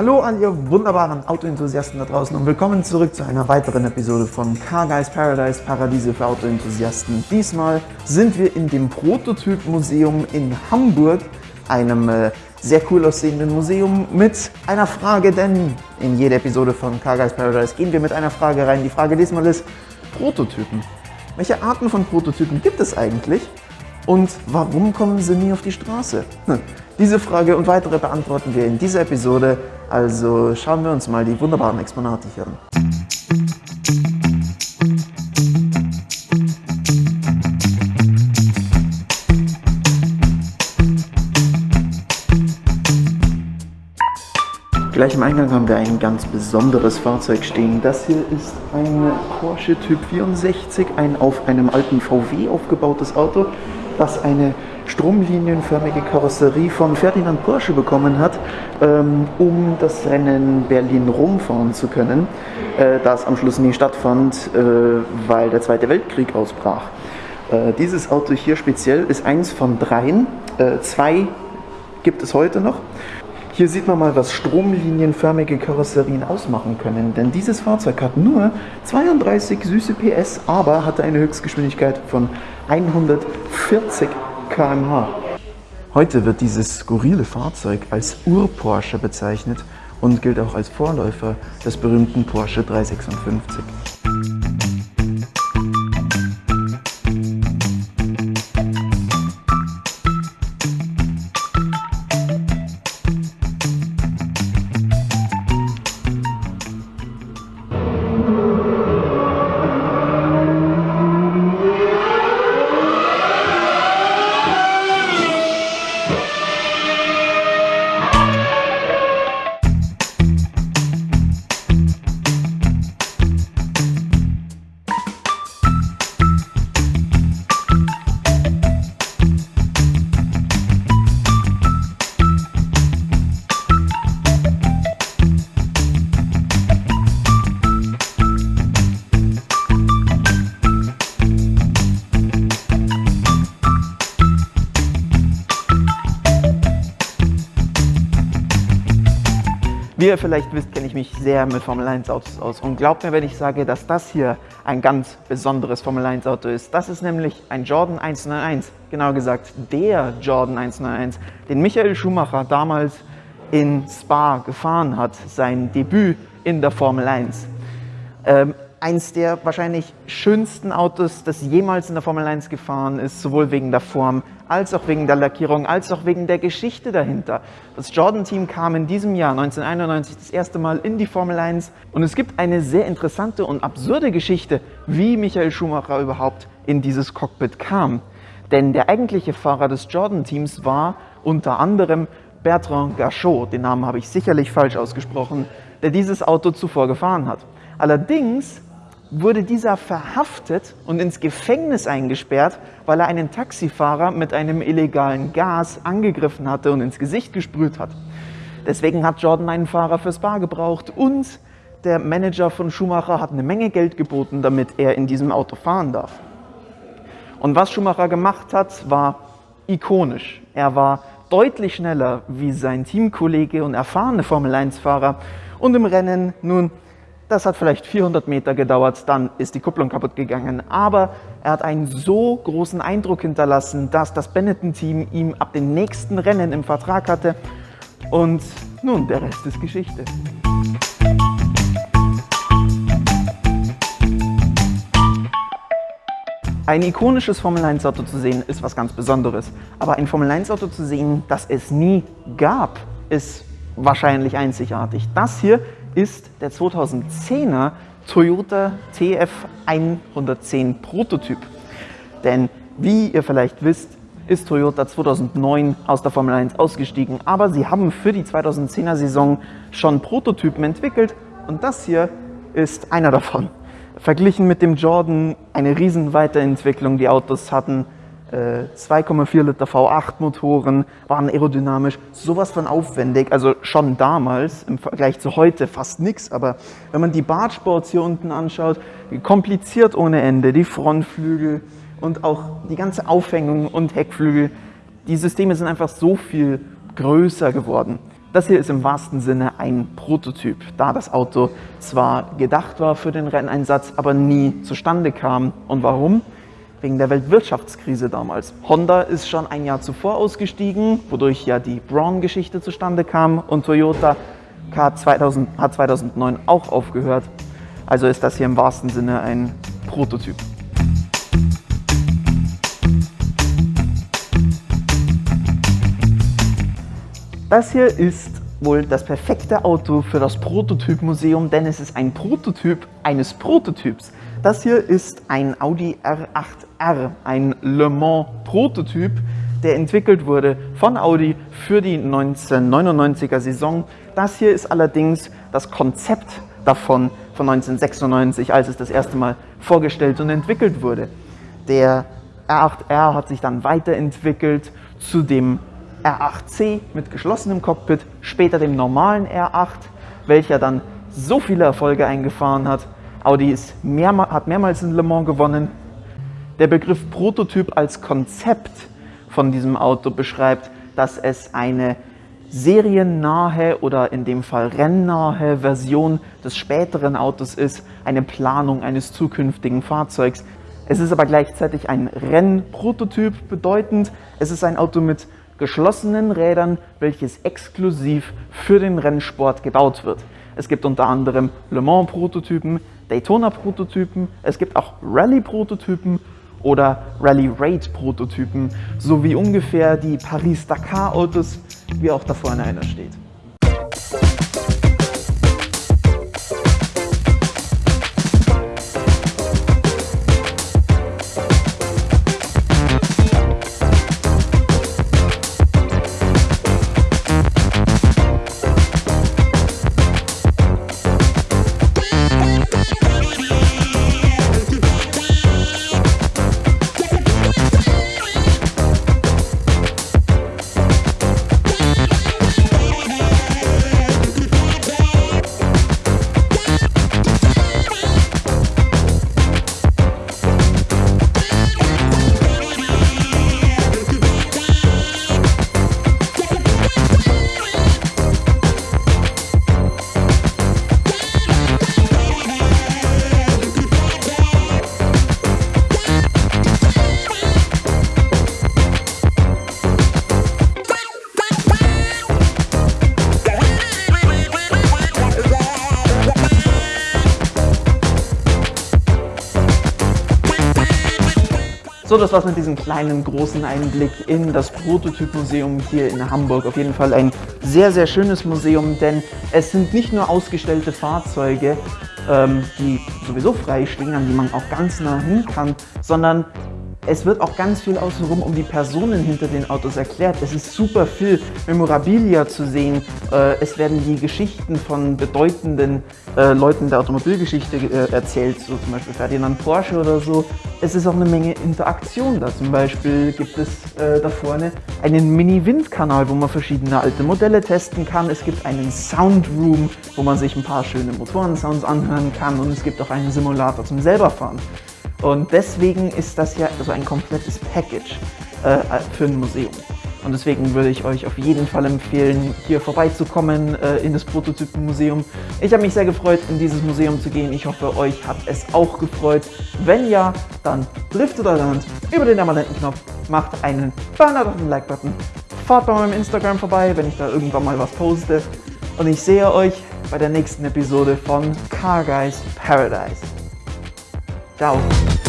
Hallo an ihr wunderbaren Autoenthusiasten da draußen und willkommen zurück zu einer weiteren Episode von Car Guys Paradise, Paradiese für Autoenthusiasten. Diesmal sind wir in dem Prototyp-Museum in Hamburg, einem äh, sehr cool aussehenden Museum mit einer Frage, denn in jeder Episode von Car Guys Paradise gehen wir mit einer Frage rein. Die Frage diesmal ist Prototypen. Welche Arten von Prototypen gibt es eigentlich? Und warum kommen sie nie auf die Straße? Hm. Diese Frage und weitere beantworten wir in dieser Episode, also schauen wir uns mal die wunderbaren Exponate hier an. Gleich im Eingang haben wir ein ganz besonderes Fahrzeug stehen. Das hier ist ein Porsche Typ 64, ein auf einem alten VW aufgebautes Auto, das eine stromlinienförmige Karosserie von Ferdinand Porsche bekommen hat, ähm, um das Rennen Berlin-Rom fahren zu können, äh, das am Schluss nie stattfand, äh, weil der Zweite Weltkrieg ausbrach. Äh, dieses Auto hier speziell ist eins von dreien, zwei gibt es heute noch. Hier sieht man mal, was stromlinienförmige Karosserien ausmachen können, denn dieses Fahrzeug hat nur 32 süße PS, aber hatte eine Höchstgeschwindigkeit von 140 km/h. Heute wird dieses skurrile Fahrzeug als Ur-Porsche bezeichnet und gilt auch als Vorläufer des berühmten Porsche 356. Wie ihr vielleicht wisst, kenne ich mich sehr mit Formel 1 Autos aus und glaubt mir, wenn ich sage, dass das hier ein ganz besonderes Formel 1 Auto ist. Das ist nämlich ein Jordan 191, genau gesagt der Jordan 191, den Michael Schumacher damals in Spa gefahren hat, sein Debüt in der Formel 1. Ähm, eins der wahrscheinlich schönsten Autos, das jemals in der Formel 1 gefahren ist, sowohl wegen der Form, als auch wegen der Lackierung, als auch wegen der Geschichte dahinter. Das Jordan-Team kam in diesem Jahr 1991 das erste Mal in die Formel 1 und es gibt eine sehr interessante und absurde Geschichte, wie Michael Schumacher überhaupt in dieses Cockpit kam. Denn der eigentliche Fahrer des Jordan-Teams war unter anderem Bertrand Gachot, den Namen habe ich sicherlich falsch ausgesprochen, der dieses Auto zuvor gefahren hat. Allerdings wurde dieser verhaftet und ins Gefängnis eingesperrt, weil er einen Taxifahrer mit einem illegalen Gas angegriffen hatte und ins Gesicht gesprüht hat. Deswegen hat Jordan einen Fahrer fürs Bar gebraucht und der Manager von Schumacher hat eine Menge Geld geboten, damit er in diesem Auto fahren darf. Und was Schumacher gemacht hat, war ikonisch. Er war deutlich schneller wie sein Teamkollege und erfahrene Formel-1-Fahrer und im Rennen nun das hat vielleicht 400 Meter gedauert, dann ist die Kupplung kaputt gegangen. Aber er hat einen so großen Eindruck hinterlassen, dass das Benetton-Team ihm ab dem nächsten Rennen im Vertrag hatte. Und nun, der Rest ist Geschichte. Ein ikonisches Formel-1-Auto zu sehen, ist was ganz Besonderes. Aber ein Formel-1-Auto zu sehen, das es nie gab, ist wahrscheinlich einzigartig. Das hier ist der 2010er Toyota TF110 Prototyp. Denn wie ihr vielleicht wisst, ist Toyota 2009 aus der Formel 1 ausgestiegen, aber sie haben für die 2010er Saison schon Prototypen entwickelt und das hier ist einer davon. Verglichen mit dem Jordan eine riesen Weiterentwicklung. Die Autos hatten 2,4 äh, Liter V8 Motoren, waren aerodynamisch, sowas von aufwendig, also schon damals im Vergleich zu heute fast nichts, aber wenn man die Bartsports hier unten anschaut, kompliziert ohne Ende, die Frontflügel und auch die ganze Aufhängung und Heckflügel, die Systeme sind einfach so viel größer geworden. Das hier ist im wahrsten Sinne ein Prototyp, da das Auto zwar gedacht war für den Renneinsatz, aber nie zustande kam. Und warum? Wegen der Weltwirtschaftskrise damals. Honda ist schon ein Jahr zuvor ausgestiegen, wodurch ja die Braun-Geschichte zustande kam und Toyota hat 2009 auch aufgehört. Also ist das hier im wahrsten Sinne ein Prototyp. Das hier ist wohl das perfekte Auto für das Prototypmuseum, denn es ist ein Prototyp eines Prototyps. Das hier ist ein Audi R8R, ein Le Mans Prototyp, der entwickelt wurde von Audi für die 1999er Saison. Das hier ist allerdings das Konzept davon von 1996, als es das erste Mal vorgestellt und entwickelt wurde. Der R8R hat sich dann weiterentwickelt zu dem R8C mit geschlossenem Cockpit, später dem normalen R8, welcher dann so viele Erfolge eingefahren hat. Audi mehr, hat mehrmals in Le Mans gewonnen. Der Begriff Prototyp als Konzept von diesem Auto beschreibt, dass es eine seriennahe oder in dem Fall rennnahe Version des späteren Autos ist, eine Planung eines zukünftigen Fahrzeugs. Es ist aber gleichzeitig ein Rennprototyp bedeutend, es ist ein Auto mit geschlossenen Rädern, welches exklusiv für den Rennsport gebaut wird. Es gibt unter anderem Le Mans Prototypen, Daytona Prototypen, es gibt auch Rallye Prototypen oder Rally Raid Prototypen, sowie ungefähr die Paris-Dakar Autos, wie auch da vorne einer steht. So, das war's mit diesem kleinen, großen Einblick in das Prototypmuseum hier in Hamburg. Auf jeden Fall ein sehr, sehr schönes Museum, denn es sind nicht nur ausgestellte Fahrzeuge, ähm, die sowieso frei stehen, an die man auch ganz nah hin kann, sondern es wird auch ganz viel außenrum um die Personen hinter den Autos erklärt. Es ist super viel Memorabilia zu sehen. Äh, es werden die Geschichten von bedeutenden äh, Leuten der Automobilgeschichte äh, erzählt, so zum Beispiel Ferdinand Porsche oder so. Es ist auch eine Menge Interaktion da. Zum Beispiel gibt es da vorne einen Mini-Windkanal, wo man verschiedene alte Modelle testen kann. Es gibt einen Soundroom, wo man sich ein paar schöne Motorensounds anhören kann und es gibt auch einen Simulator zum selberfahren. Und deswegen ist das ja so ein komplettes Package äh, für ein Museum. Und deswegen würde ich euch auf jeden Fall empfehlen, hier vorbeizukommen äh, in das Prototypenmuseum. Ich habe mich sehr gefreut, in dieses Museum zu gehen. Ich hoffe, euch hat es auch gefreut. Wenn ja, dann driftet eure Hand über den Abonnentenknopf, macht einen Banner auf den Like-Button, fahrt bei meinem Instagram vorbei, wenn ich da irgendwann mal was poste. Und ich sehe euch bei der nächsten Episode von Car Guys Paradise. Tchau!